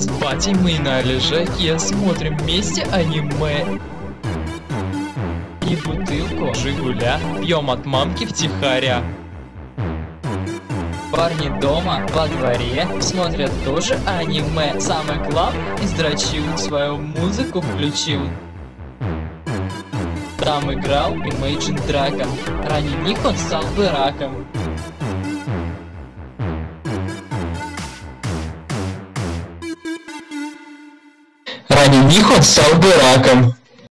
С батей мы на лежаке смотрим вместе аниме. И бутылку Жигуля пьем от мамки втихаря. Парни дома, во дворе, смотрят тоже аниме. Самый главный издрочил, свою музыку включил. Там играл Imagine Dragon. Ранее них он стал бы раком. Он стал бы раком.